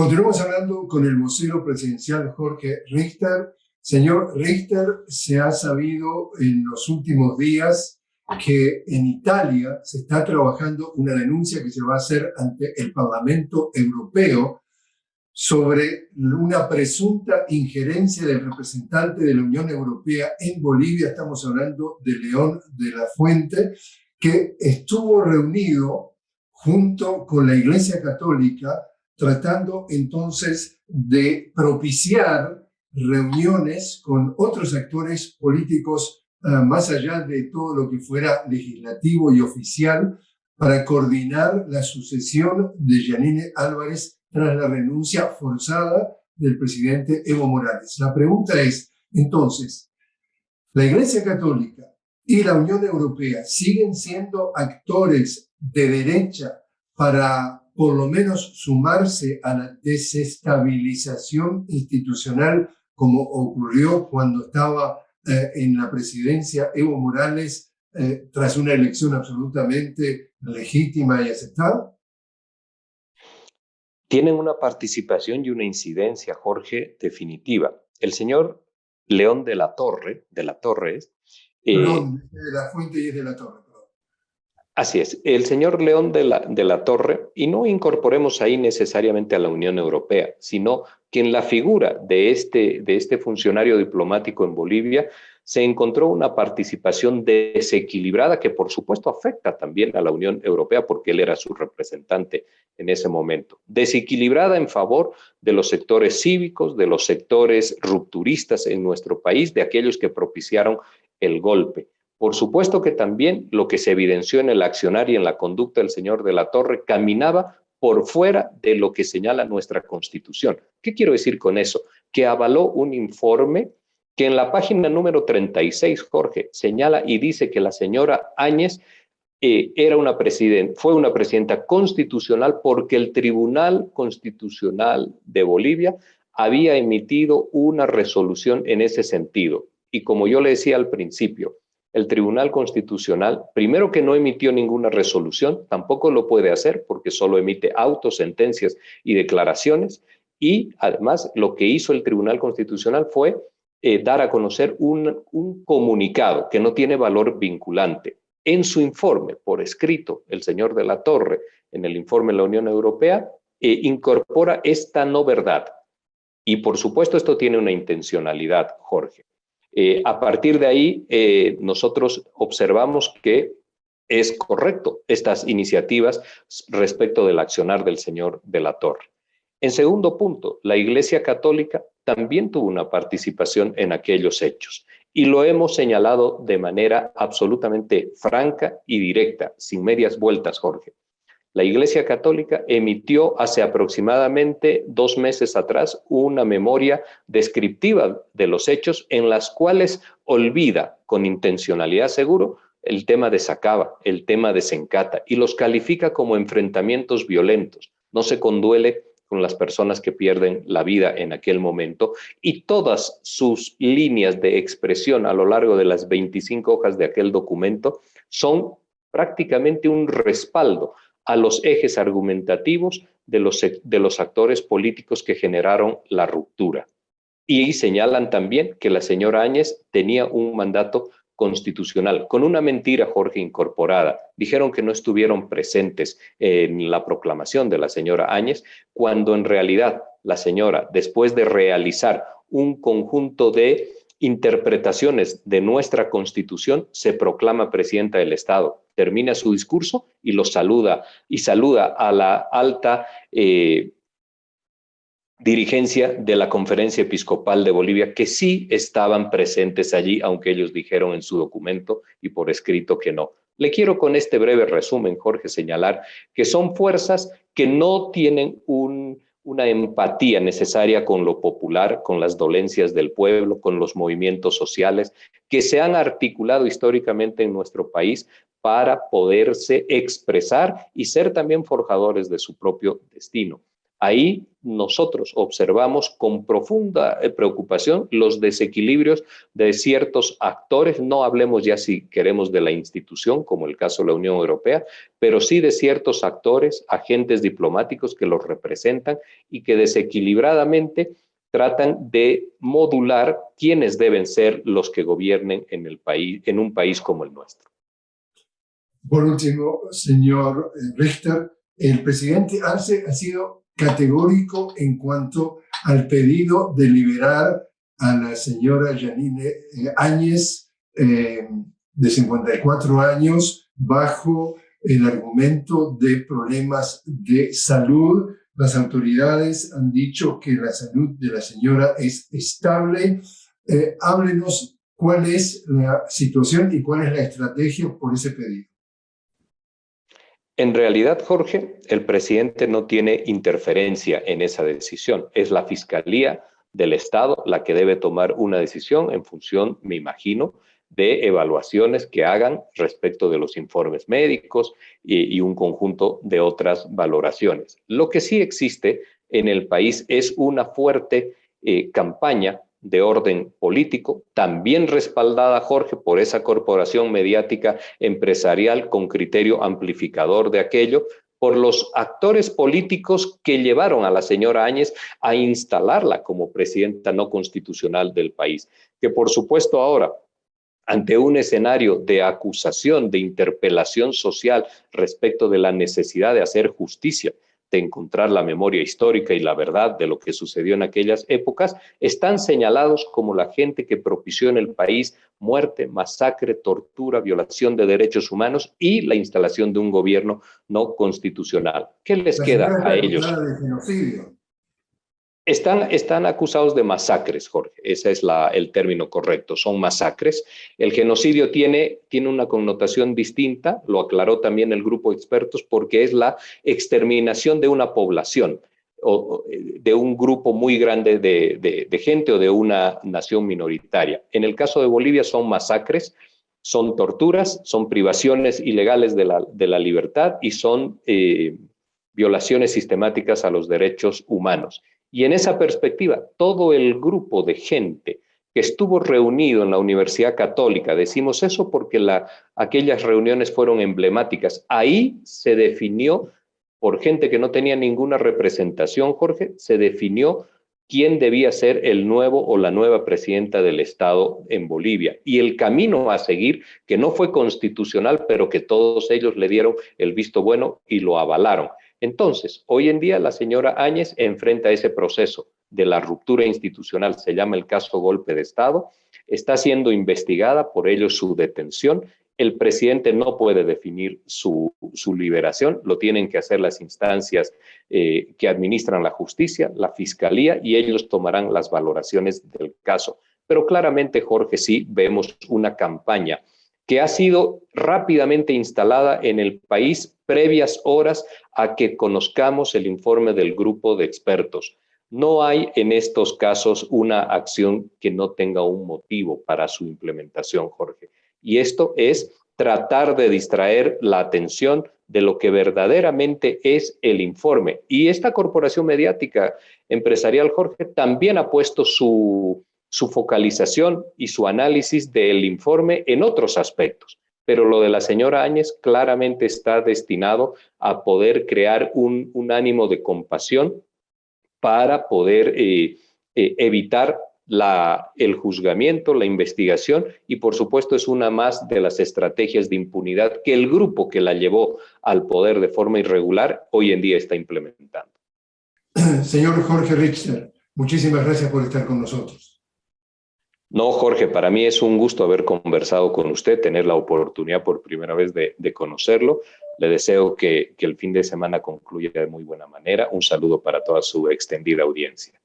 Continuamos hablando con el vocero presidencial Jorge Richter. Señor Richter, se ha sabido en los últimos días que en Italia se está trabajando una denuncia que se va a hacer ante el Parlamento Europeo sobre una presunta injerencia del representante de la Unión Europea en Bolivia. Estamos hablando de León de la Fuente, que estuvo reunido junto con la Iglesia Católica tratando entonces de propiciar reuniones con otros actores políticos ah, más allá de todo lo que fuera legislativo y oficial para coordinar la sucesión de Janine Álvarez tras la renuncia forzada del presidente Evo Morales. La pregunta es, entonces, ¿la Iglesia Católica y la Unión Europea siguen siendo actores de derecha para por lo menos sumarse a la desestabilización institucional como ocurrió cuando estaba eh, en la presidencia Evo Morales eh, tras una elección absolutamente legítima y aceptada? Tienen una participación y una incidencia, Jorge, definitiva. El señor León de la Torre, de la Torres... Eh, de la Fuente y de la Torre. Así es, el señor León de la, de la Torre, y no incorporemos ahí necesariamente a la Unión Europea, sino que en la figura de este, de este funcionario diplomático en Bolivia se encontró una participación desequilibrada que por supuesto afecta también a la Unión Europea porque él era su representante en ese momento. Desequilibrada en favor de los sectores cívicos, de los sectores rupturistas en nuestro país, de aquellos que propiciaron el golpe. Por supuesto que también lo que se evidenció en el accionar y en la conducta del señor de la Torre caminaba por fuera de lo que señala nuestra Constitución. ¿Qué quiero decir con eso? Que avaló un informe que en la página número 36, Jorge, señala y dice que la señora Áñez eh, era una fue una presidenta constitucional porque el Tribunal Constitucional de Bolivia había emitido una resolución en ese sentido. Y como yo le decía al principio, el Tribunal Constitucional, primero que no emitió ninguna resolución, tampoco lo puede hacer porque solo emite autos, sentencias y declaraciones, y además lo que hizo el Tribunal Constitucional fue eh, dar a conocer un, comunicado que no tiene valor vinculante. En su informe, por escrito, el señor de la Torre, en el informe de la Unión Europea, eh, incorpora esta no verdad. Y por supuesto esto tiene una intencionalidad, Jorge. Eh, a partir de ahí, eh, nosotros observamos que es correcto estas iniciativas respecto del accionar del señor de la Torre. En segundo punto, la Iglesia Católica también tuvo una participación en aquellos hechos y lo hemos señalado de manera absolutamente franca y directa, sin medias vueltas, Jorge. La Iglesia Católica emitió hace aproximadamente dos meses atrás una memoria descriptiva de los hechos en las cuales olvida con intencionalidad seguro el tema de Sacaba, el tema de Sencata y los califica como enfrentamientos violentos. No se conduele con las personas que pierden la vida en aquel momento y todas sus líneas de expresión a lo largo de las 25 hojas de aquel documento son prácticamente un respaldo a los ejes argumentativos de los, de los actores políticos que generaron la ruptura. Y señalan también que la señora Áñez tenía un mandato constitucional, con una mentira, Jorge, incorporada. Dijeron que no estuvieron presentes en la proclamación de la señora Áñez, cuando en realidad la señora, después de realizar un conjunto de interpretaciones de nuestra Constitución, se proclama presidenta del Estado. Termina su discurso y lo saluda, y saluda a la alta eh, dirigencia de la Conferencia Episcopal de Bolivia, que sí estaban presentes allí, aunque ellos dijeron en su documento y por escrito que no. Le quiero con este breve resumen, Jorge, señalar que son fuerzas que no tienen un una empatía necesaria con lo popular, con las dolencias del pueblo, con los movimientos sociales que se han articulado históricamente en nuestro país para poderse expresar y ser también forjadores de su propio destino. Ahí nosotros observamos con profunda eh, preocupación los desequilibrios de ciertos actores, no hablemos ya si queremos de la institución, como el caso de la Unión Europea, pero sí de ciertos actores, agentes diplomáticos que los representan y que desequilibradamente tratan de modular quiénes deben ser los que gobiernen en, el país, en un país como el nuestro. Por último, señor eh, Richter, el presidente Arce ha sido categórico en cuanto al pedido de liberar a la señora Janine eh, Áñez, eh, de 54 años, bajo el argumento de problemas de salud. Las autoridades han dicho que la salud de la señora es estable. háblenos cuál es la situación y cuál es la estrategia por ese pedido. En realidad, Jorge, el presidente no tiene interferencia en esa decisión. Es la Fiscalía del Estado la que debe tomar una decisión en función, me imagino, de evaluaciones que hagan respecto de los informes médicos y, un conjunto de otras valoraciones. Lo que sí existe en el país es una fuerte eh, campaña de orden político, también respaldada, Jorge, por esa corporación mediática empresarial con criterio amplificador de aquello, por los actores políticos que llevaron a la señora Áñez a instalarla como presidenta no constitucional del país. Que por supuesto ahora, ante un escenario de acusación, de interpelación social respecto de la necesidad de hacer justicia, de encontrar la memoria histórica y la verdad de lo que sucedió en aquellas épocas, están señalados como la gente que propició en el país muerte, masacre, tortura, violación de derechos humanos y la instalación de un gobierno no constitucional. ¿Qué les queda a ellos? Están, están acusados de masacres, Jorge. Ese es el término correcto. Son masacres. El genocidio tiene, tiene una connotación distinta, lo aclaró también el grupo de expertos, porque es la exterminación de una población o de un grupo muy grande de, de, gente o de una nación minoritaria. En el caso de Bolivia son masacres, son torturas, son privaciones ilegales de la, de la libertad y son eh, violaciones sistemáticas a los derechos humanos. Y en esa perspectiva, todo el grupo de gente que estuvo reunido en la Universidad Católica, decimos eso porque la, aquellas reuniones fueron emblemáticas, ahí se definió, por gente que no tenía ninguna representación, Jorge, se definió quién debía ser el nuevo o la nueva presidenta del Estado en Bolivia. Y el camino a seguir, que no fue constitucional, pero que todos ellos le dieron el visto bueno y lo avalaron. Entonces, hoy en día la señora Áñez enfrenta ese proceso de la ruptura institucional, se llama el caso golpe de Estado, está siendo investigada, por ello su detención. El presidente no puede definir su, liberación, lo tienen que hacer las instancias eh, que administran la justicia, la fiscalía, y ellos tomarán las valoraciones del caso. Pero claramente, Jorge, sí vemos una campaña que ha sido rápidamente instalada en el país previas horas a que conozcamos el informe del grupo de expertos. No hay en estos casos una acción que no tenga un motivo para su implementación, Jorge. Y esto es tratar de distraer la atención de lo que verdaderamente es el informe. Y esta corporación mediática empresarial, Jorge, también ha puesto su, su focalización y su análisis del informe en otros aspectos. Pero lo de la señora Áñez claramente está destinado a poder crear un, ánimo de compasión para poder eh, eh, evitar el juzgamiento, la investigación y por supuesto es una más de las estrategias de impunidad que el grupo que la llevó al poder de forma irregular hoy en día está implementando. Señor Jorge Richter, muchísimas gracias por estar con nosotros. No, Jorge, para mí es un gusto haber conversado con usted, tener la oportunidad por primera vez de, conocerlo. Le deseo que, el fin de semana concluya de muy buena manera. Un saludo para toda su extendida audiencia.